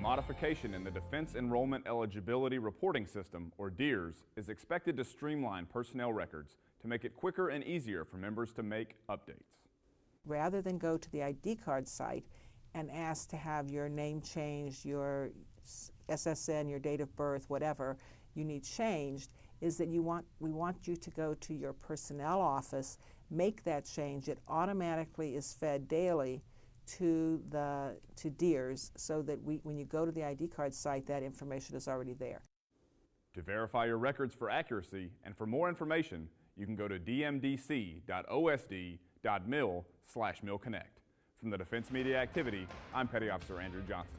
modification in the Defense Enrollment Eligibility Reporting System, or DEERS, is expected to streamline personnel records to make it quicker and easier for members to make updates. Rather than go to the ID card site and ask to have your name changed, your SSN, your date of birth, whatever you need changed, is that you want, we want you to go to your personnel office, make that change. It automatically is fed daily to the to DEERS so that we, when you go to the ID card site, that information is already there. To verify your records for accuracy and for more information, you can go to dmdc.osd.mil slash milconnect. From the Defense Media Activity, I'm Petty Officer Andrew Johnson.